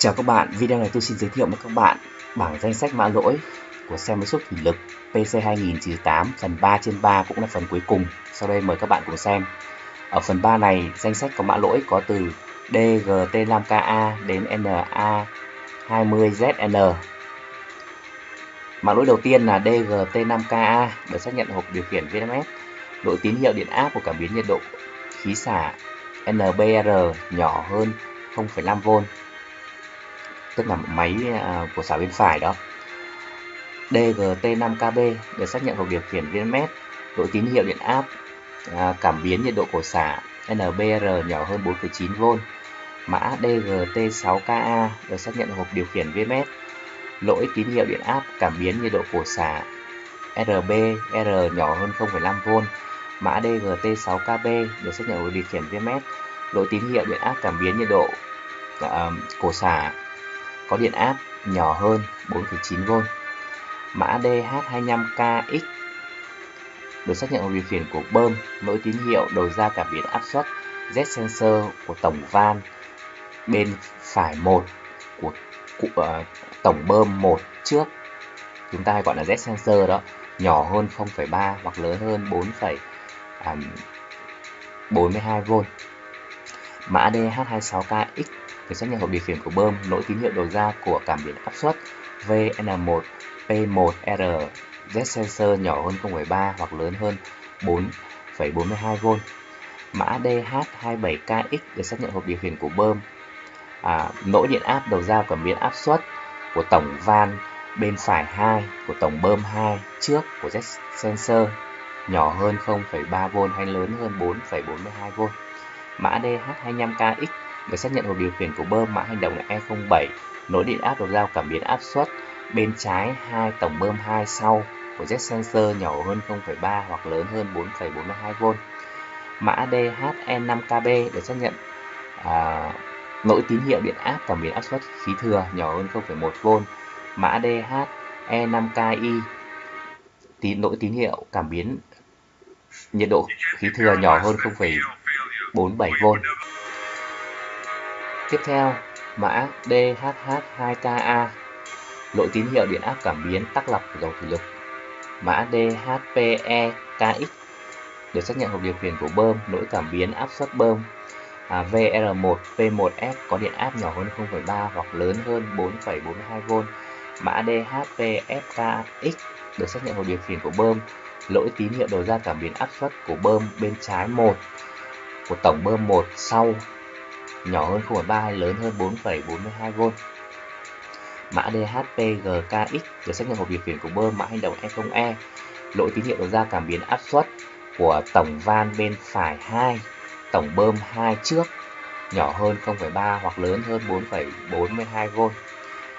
Chào các bạn, video này tôi xin giới thiệu với các bạn bảng danh sách mã lỗi của xe máy xúc thủy lực PC2098 phần 3 trên 3 cũng là phần cuối cùng. Sau đây mời các bạn cùng xem. Ở phần 3 này, danh sách có mã lỗi có từ DGT5KA đến NA20ZN. Mã lỗi đầu tiên là DGT5KA được xác nhận hộp điều khiển VMS. Độ tín hiệu điện áp của cảm biến nhiệt độ khí xả NBR nhỏ hơn 0,5V tức là máy à, của xả bên phải đó. DGT5KB được xác nhận hộp điều khiển VMS độ tín hiệu điện áp à, cảm biến nhiệt độ của xả NBR nhỏ hơn 4,9V mã DGT6KA được xác nhận hộp điều khiển VMS lỗi tín hiệu điện áp cảm biến nhiệt độ của xả RBR nhỏ hơn 0,5V mã DGT6KB được xác nhận hộp điều khiển VMS lỗi tín hiệu điện áp cảm biến nhiệt độ à, uh, cổ xả có điện áp nhỏ hơn 4,9V. Mã DH25KX được xác nhận điều khiển của bơm nối tín hiệu đầu ra cảm biến áp suất Z sensor của tổng van bên phải 1 của, của uh, ờ, tổng bơm 1 trước chúng ta hay gọi là Z sensor đó nhỏ hơn 0,3 hoặc lớn hơn 4,42V. Mã DH26KX để xác nhận hộp điều khiển của bơm lỗi tín hiệu đầu ra của cảm biến áp suất VN1 P1R Z sensor nhỏ hơn 0,3 hoặc lớn hơn 4,42V. Mã DH27KX để xác nhận hộp điều khiển của bơm à, lỗi điện áp đầu ra cảm biến áp suất của tổng van bên phải 2 của tổng bơm 2 trước của Z sensor nhỏ hơn 0,3V hay lớn hơn 4,42V. Mã DH25KX để xác nhận hộp điều khiển của bơm mã hành động là E07 nối điện áp đầu giao cảm biến áp suất bên trái hai tổng bơm 2 sau của Z sensor nhỏ hơn 0,3 hoặc lớn hơn 4,42V. Mã DHN5KB để xác nhận à, lỗi tín hiệu điện áp cảm biến áp suất khí thừa nhỏ hơn 0,1V. Mã DHE5KI tín lỗi tín hiệu cảm biến nhiệt độ khí thừa nhỏ hơn 0,47V. Tiếp theo, mã DHH2KA lỗi tín hiệu điện áp cảm biến tắc lọc của dầu thủy lực. Mã DHPEKX được xác nhận hộp điều khiển của bơm lỗi cảm biến áp suất bơm à, VR1 P1F có điện áp nhỏ hơn 0,3 hoặc lớn hơn 4,42V. Mã DHPFKX được xác nhận hộp điều khiển của bơm lỗi tín hiệu đầu ra cảm biến áp suất của bơm bên trái 1 của tổng bơm 1 sau nhỏ hơn 0,3 hay lớn hơn 4,42V. Mã DHPGKX được xác nhận hộp điều khiển của bơm mã hành động E0E. E. Lỗi tín hiệu đầu ra cảm biến áp suất của tổng van bên phải 2, tổng bơm 2 trước nhỏ hơn 0,3 hoặc lớn hơn 4,42V.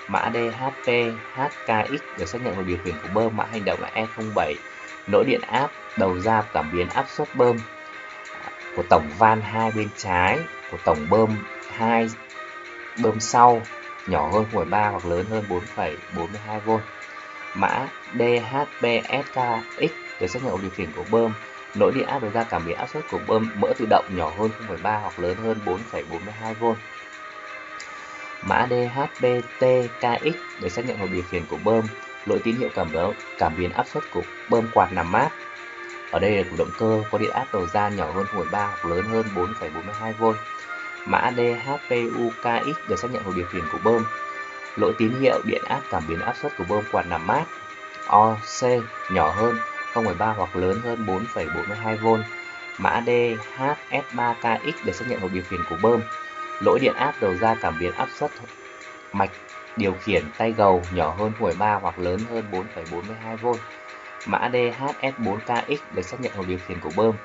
Mã DHPHKX được xác nhận hộp điều khiển của bơm mã hành động e là E07. Lỗi điện áp đầu ra cảm biến áp suất bơm của tổng van hai bên trái của tổng bơm 2 bơm sau nhỏ hơn 0,3 hoặc lớn hơn 4,42V. Mã DHBSKX được xác nhận điều khiển của bơm nối điện áp đầu ra cảm biến áp suất của bơm mỡ tự động nhỏ hơn 0,3 hoặc lớn hơn 4,42V. Mã DHBTKX được xác nhận hộp điều khiển của bơm lỗi tín hiệu cảm biến, cảm biến áp suất của bơm quạt nằm mát ở đây là của động cơ có điện áp đầu ra nhỏ hơn 0,3 hoặc lớn hơn 4,42V. Mã DHPUKX được xác nhận hộp điều khiển của bơm. Lỗi tín hiệu điện áp cảm biến áp suất của bơm quạt nằm mát OC nhỏ hơn 0,3 hoặc lớn hơn 4,42V. Mã DHS3KX được xác nhận hộp điều khiển của bơm. Lỗi điện áp đầu ra cảm biến áp suất mạch điều khiển tay gầu nhỏ hơn 0,3 hoặc lớn hơn 4,42V. Mã DHS4KX được xác nhận hộp điều khiển của bơm.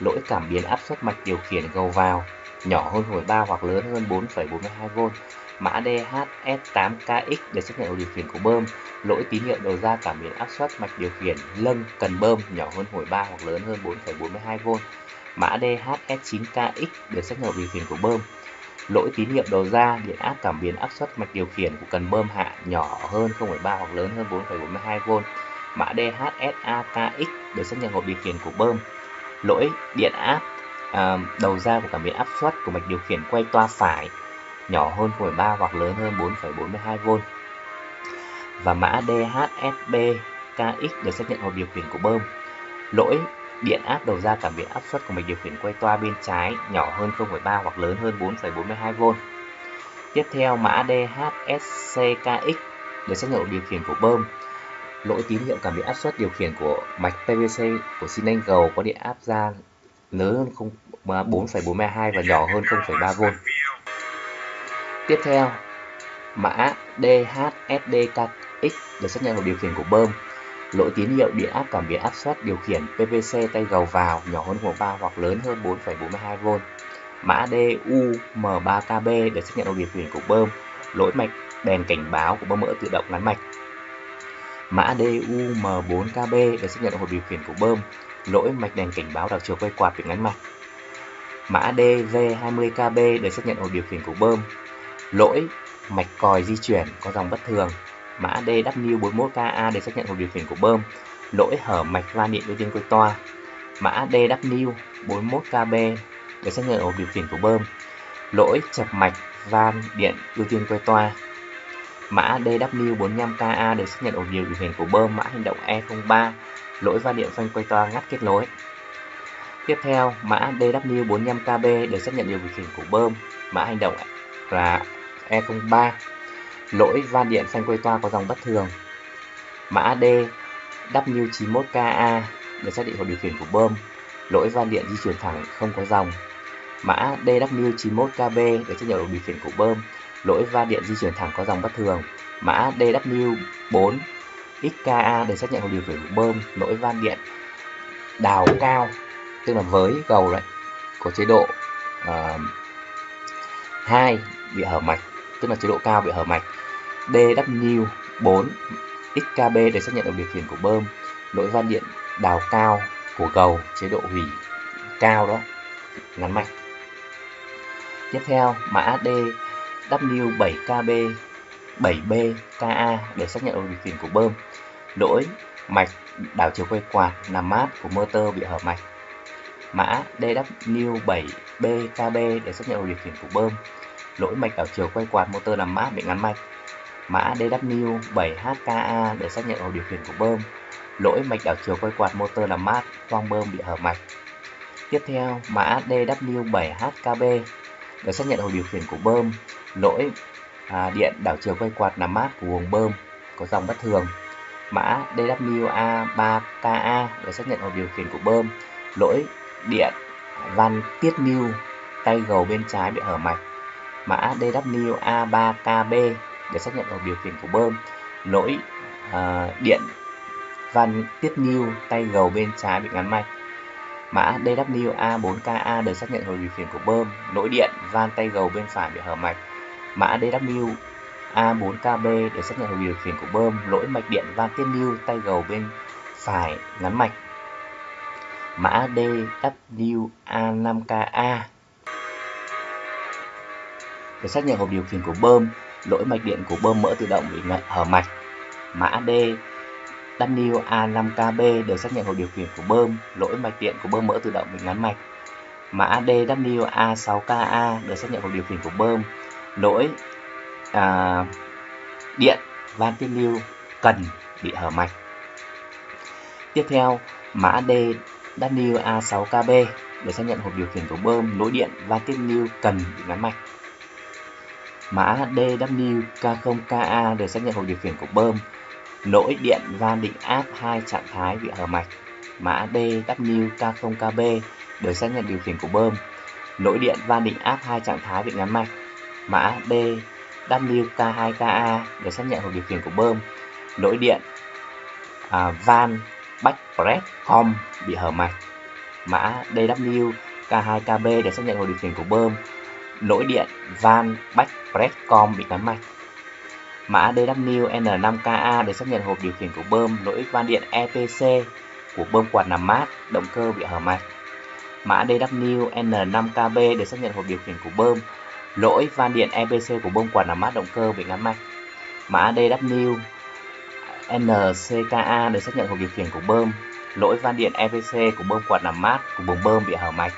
Lỗi cảm biến áp suất mạch điều khiển gầu vào nhỏ hơn 0,3 hoặc lớn hơn 4,42V. Mã DHS8KX được xác nhận hộp điều khiển của bơm. Lỗi tín hiệu đầu ra cảm biến áp suất mạch điều khiển lâng cần bơm nhỏ hơn 0,3 hoặc lớn hơn 4,42V. Mã DHS9KX được xác nhận hộp điều khiển của bơm. Lỗi tín hiệu đầu ra điện áp cảm biến áp suất mạch điều khiển của cần bơm hạ nhỏ hơn 0,3 hoặc lớn hơn 4,42V mã DHSAKX được xác nhận hộp điều khiển của bơm. Lỗi điện áp à, đầu ra của cảm biến áp suất của mạch điều khiển quay toa phải nhỏ hơn 0,3 hoặc lớn hơn 4,42V. Và mã DHSB KX xác nhận hộp điều khiển của bơm. Lỗi điện áp đầu ra cảm biến áp suất của mạch điều khiển quay toa bên trái nhỏ hơn 0,3 hoặc lớn hơn 4,42V. Tiếp theo mã DHSCKX được xác nhận hộp điều khiển của bơm. Lỗi tín hiệu cảm biến áp suất điều khiển của mạch PVC của xi lanh gầu có điện áp ra lớn hơn 4,42 và nhỏ hơn 0,3V. Tiếp theo, mã DHSDKX để xác nhận vào điều khiển của bơm. Lỗi tín hiệu điện áp cảm biến áp suất điều khiển PVC tay gầu vào nhỏ hơn 1,3 hoặc lớn hơn 4,42V. Mã DUM3KB để xác nhận vào điều khiển của bơm. Lỗi mạch đèn cảnh báo của bơm mỡ tự động ngắn mạch. Mã DUM4KB để xác nhận vào điều khiển của bơm. Lỗi mạch đèn cảnh báo đảo chiều quay quạt bị ngắn mạch. Mã DV20KB để xác nhận ổ điều khiển của bơm. Lỗi mạch còi di chuyển có dòng bất thường. Mã DW41KA để xác nhận ổ điều khiển của bơm, lỗi hở mạch van điện ưu tiên quay toa, mã DW41KB để xác nhận ổ điều khiển của bơm, lỗi chập mạch van điện ưu tiên quay toa, mã DW45KA để xác nhận hộp điều khiển của bơm, mã hành động E03, lỗi van điện phanh quay toa ngắt kết nối. Tiếp theo, mã DW45KB để xác nhận điều khiển của bơm, mã hành động là E03 lỗi van điện phanh quay toa có dòng bất thường. Mã DW91KA để xác định hộp điều khiển của bơm, lỗi van điện di chuyển thẳng không có dòng. Mã DW91KB để xác nhận điều khiển của bơm, lỗi van điện di chuyển thẳng có dòng bất thường. Mã DW4 XKA để xác nhận một điều khiển của bơm, lỗi van điện đào cao, tức là với gầu đấy, có chế độ uh, 2 bị hở mạch, tức là chế độ cao bị hở mạch. DW4 XKB để xác nhận được điều khiển của bơm, lỗi van điện đào cao của gầu, chế độ hủy cao đó, ngắn mạch. Tiếp theo, mã D W7KB 7B KA để xác nhận được điều khiển của bơm, lỗi mạch đảo chiều quay quạt nằm mát của motor bị hở mạch. Mã DW7BKB để xác nhận được điều khiển của bơm, lỗi mạch đảo chiều quay quạt motor nằm mát bị ngắn mạch mã DW7HKA để xác nhận ổ điều khiển của bơm, lỗi mạch đảo chiều quay quạt motor làm mát, khoang bơm bị hở mạch. Tiếp theo, mã DW7HKB để xác nhận hồ điều khiển của bơm, lỗi à, điện đảo chiều quay quạt làm mát của buồng bơm có dòng bất thường. Mã DWA3KA để xác nhận vào điều khiển của bơm, lỗi điện van tiết mưu tay gầu bên trái bị hở mạch. Mã DWA3KB để xác nhận vào điều khiển của bơm. Lỗi uh, điện van tiết mưu tay gầu bên trái bị ngắn mạch. Mã DWA4KA để xác nhận hồi điều khiển của bơm. Lỗi điện van tay gầu bên phải bị hở mạch. Mã DW A4KB để xác nhận hồi điều khiển của bơm lỗi mạch điện van tiết lưu tay gầu bên phải ngắn mạch mã DW A5KA để xác nhận hộp điều khiển của bơm lỗi mạch điện của bơm mỡ tự động bị hở mạch. Mã D WA5KB để xác nhận hộp điều khiển của bơm, lỗi mạch điện của bơm mỡ tự động bị ngắn mạch. Mã DWA6KA để xác nhận hộp điều khiển của bơm, lỗi à, điện van tiết lưu cần bị hở mạch. Tiếp theo, mã D WA6KB để xác nhận hộp điều khiển của bơm, lỗi điện van tiết lưu cần bị ngắn mạch. Mã DWK0KA để xác nhận hộp điều khiển của bơm. Lỗi điện van định áp hai trạng thái bị hở mạch. Mã DWK0KB để xác nhận điều khiển của bơm. Lỗi điện van định áp hai trạng thái bị ngắn mạch. Mã D DWK2KA để xác nhận hộp điều khiển của bơm. Lỗi điện à, van back press com bị hở mạch. Mã DWK2KB để xác nhận hộp điều khiển của bơm lỗi điện van back Presscom bị cắn mạch. Mã DWN5KA để xác nhận hộp điều khiển của bơm lỗi van điện EPC của bơm quạt nằm mát, động cơ bị hở mạch. Mã DWN5KB để xác nhận hộp điều khiển của bơm lỗi van điện EPC của bơm quạt làm mát, động cơ bị ngắn mạch. Mã DW NCKA được xác nhận hộp điều khiển của bơm. Lỗi van điện EPC của bơm quạt làm mát của buồng bơm bị hở mạch.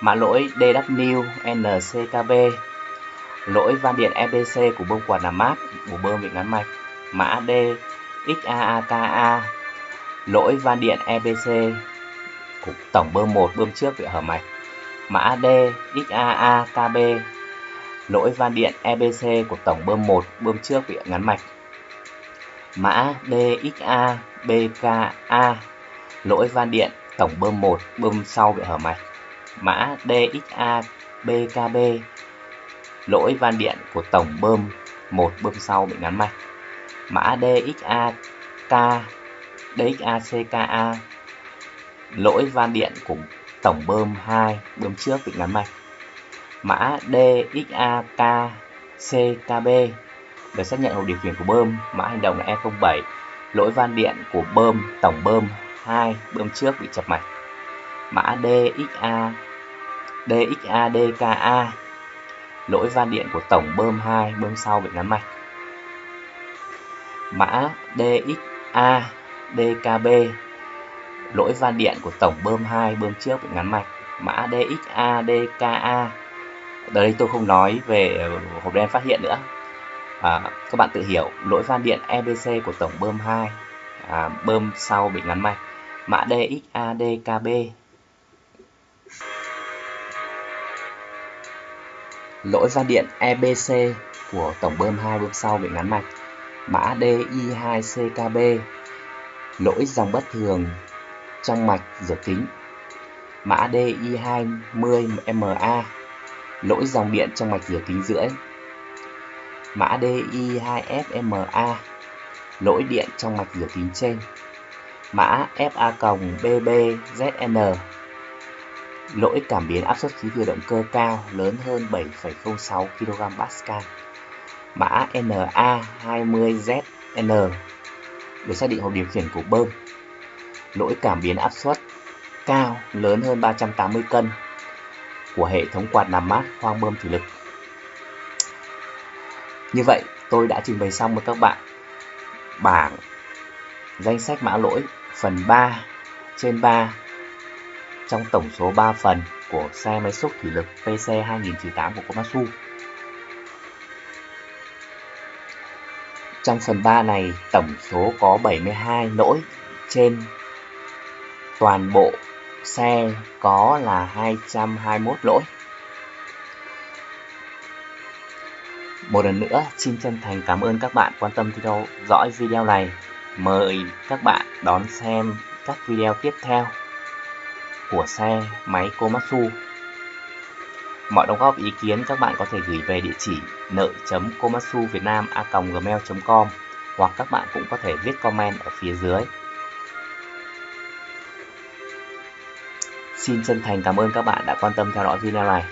Mã lỗi DW NCKB lỗi van điện EPC của bơm quạt làm mát của bơm bị ngắn mạch. Mã D XAAKA lỗi van điện EPC của tổng bơm 1 bơm trước bị hở mạch. Mã D XAAKB lỗi van điện EBC của tổng bơm 1 bơm trước bị ngắn mạch. Mã DXA BKA lỗi van điện, tổng bơm 1 bơm sau bị hở mạch. Mã DXA BKB lỗi van điện của tổng bơm một, bơm sau bị ngắn mạch. Mã DXA K DXA CKA lỗi van điện của tổng bơm 2 bơm trước bị ngắn mạch mã DXAKCKB được xác nhận hộp điều khiển của bơm. Mã hành động là E07 lỗi van điện của bơm, tổng bơm 2 bơm trước bị chập mạch. Mã DXA DXADKA lỗi van điện của tổng bơm 2 bơm sau bị ngắn mạch. Mã DXA DKB lỗi van điện của tổng bơm 2 bơm trước bị ngắn mạch. Mã DXA DKA đây tôi không nói về hộp đen phát hiện nữa. À, các bạn tự hiểu lỗi van điện EBC của tổng bơm 2 à, bơm sau bị ngắn mạch mã DXADKB lỗi van điện EBC của tổng bơm 2 bơm sau bị ngắn mạch mã DI2CKB lỗi dòng bất thường trong mạch rửa kính mã DI20MA lỗi dòng điện trong mạch rửa kính rưỡi mã DI2FMA lỗi điện trong mạch rửa kính trên. Mã FA-BBZN lỗi cảm biến áp suất khí thừa động cơ cao lớn hơn 7,06 kg Pascal. Mã NA20ZN được xác định hộp điều khiển của bơm. Lỗi cảm biến áp suất cao lớn hơn 380 cân của hệ thống quạt làm mát khoang bơm thủy lực như vậy tôi đã trình bày xong với các bạn bảng danh sách mã lỗi phần 3 trên 3 trong tổng số 3 phần của xe máy xúc thủy lực PC 2008 của Komatsu. Trong phần 3 này, tổng số có 72 lỗi trên toàn bộ xe có là 221 lỗi. Một lần nữa, xin chân thành cảm ơn các bạn quan tâm theo dõi video này. Mời các bạn đón xem các video tiếp theo của xe máy Komatsu. Mọi đóng góp ý kiến các bạn có thể gửi về địa chỉ nợ.komatsuvietnam.gmail.com hoặc các bạn cũng có thể viết comment ở phía dưới. Xin chân thành cảm ơn các bạn đã quan tâm theo dõi video này.